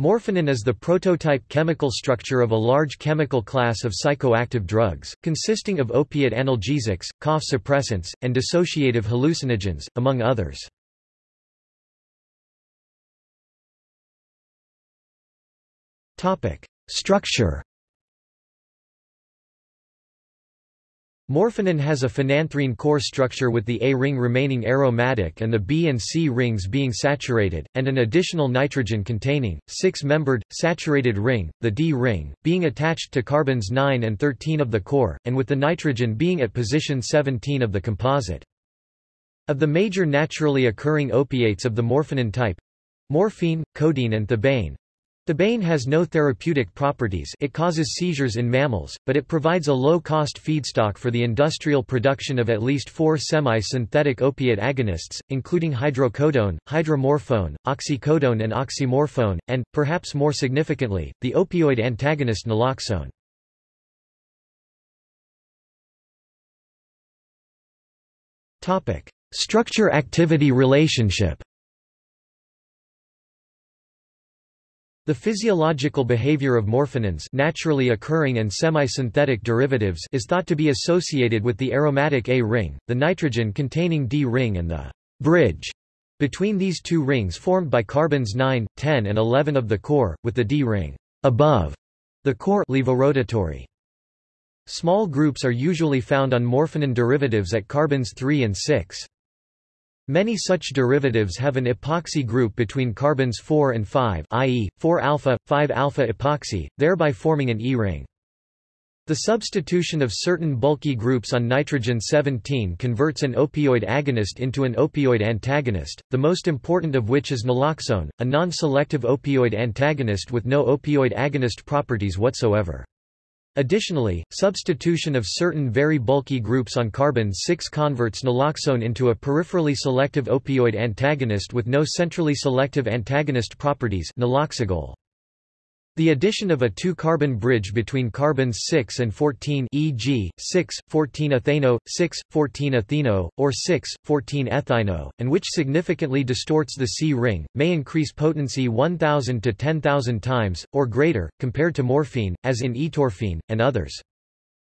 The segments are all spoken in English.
Morphonin is the prototype chemical structure of a large chemical class of psychoactive drugs, consisting of opiate analgesics, cough suppressants, and dissociative hallucinogens, among others. Structure Morphonin has a phenanthrene core structure with the A ring remaining aromatic and the B and C rings being saturated, and an additional nitrogen-containing, six-membered, saturated ring, the D ring, being attached to carbons 9 and 13 of the core, and with the nitrogen being at position 17 of the composite. Of the major naturally occurring opiates of the morphonin type—morphine, codeine and thebaine, Thebaine has no therapeutic properties it causes seizures in mammals, but it provides a low-cost feedstock for the industrial production of at least four semi-synthetic opiate agonists, including hydrocodone, hydromorphone, oxycodone and oxymorphone, and, perhaps more significantly, the opioid antagonist naloxone. Structure-activity relationship The physiological behavior of morphinins naturally occurring and semi-synthetic derivatives is thought to be associated with the aromatic A ring, the nitrogen-containing D ring and the bridge between these two rings formed by carbons 9, 10 and 11 of the core, with the D ring above the core levorotatory. Small groups are usually found on morphinin derivatives at carbons 3 and 6. Many such derivatives have an epoxy group between carbons 4 and 5 i.e., 4-alpha, 5-alpha epoxy, thereby forming an E-ring. The substitution of certain bulky groups on nitrogen-17 converts an opioid agonist into an opioid antagonist, the most important of which is naloxone, a non-selective opioid antagonist with no opioid agonist properties whatsoever. Additionally, substitution of certain very bulky groups on carbon-6 converts naloxone into a peripherally selective opioid antagonist with no centrally selective antagonist properties naloxegol. The addition of a two-carbon bridge between carbons 6 and 14 e.g., 6,14-ethano, 6,14-etheno, or 6,14-ethino, and which significantly distorts the C-ring, may increase potency 1,000 to 10,000 times, or greater, compared to morphine, as in etorphine, and others.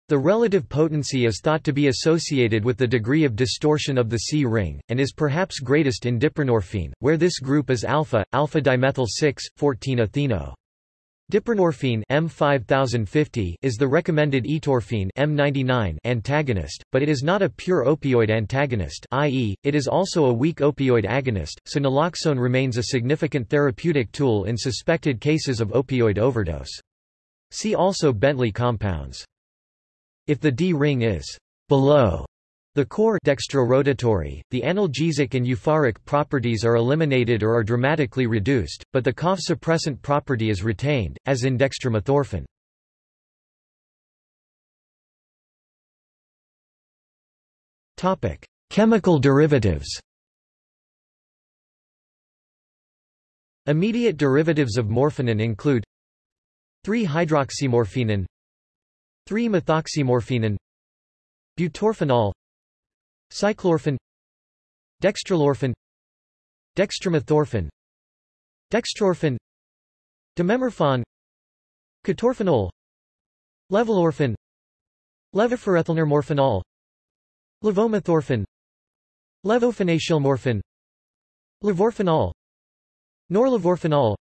The relative potency is thought to be associated with the degree of distortion of the C-ring, and is perhaps greatest in diprenorphine, where this group is alpha, alpha-dimethyl 6,14-etheno. Diprenorphine M5050 is the recommended etorphine M99 antagonist, but it is not a pure opioid antagonist i.e., it is also a weak opioid agonist, so naloxone remains a significant therapeutic tool in suspected cases of opioid overdose. See also Bentley compounds. If the D-ring is below the core dextrorotatory, the analgesic and euphoric properties are eliminated or are dramatically reduced, but the cough suppressant property is retained, as in dextromethorphan. Chemical derivatives Immediate derivatives of morphinin include 3-hydroxymorphinin 3-methoxymorphinin Butorphanol Cyclorphan Dextrolorphan Dextromethorphan Dextrorphan Dimemorphan Ketorphanol Levolorphan Levophorethylnormorphanol Levomethorphan Levophenacylmorphan Levorphanol Norlevorphanol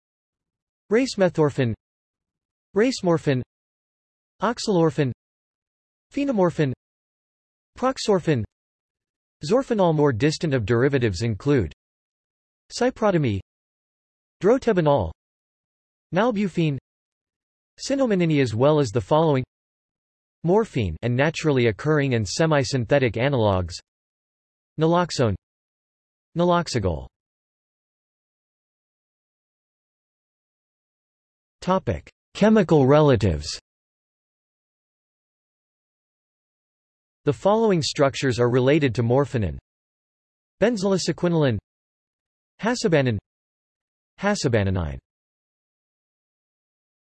Racemethorphan Racemorphin Oxylorphan Phenomorphan Proxorphan Zorphanol More distant of derivatives include Cyprotamine Drotebanol Nalbuphine Cynomenine as well as the following Morphine and naturally occurring and semi-synthetic analogues Naloxone Naloxegol Topic: Chemical relatives The following structures are related to morphinin. Benzylosequinoline Hasabanin. Hasabananine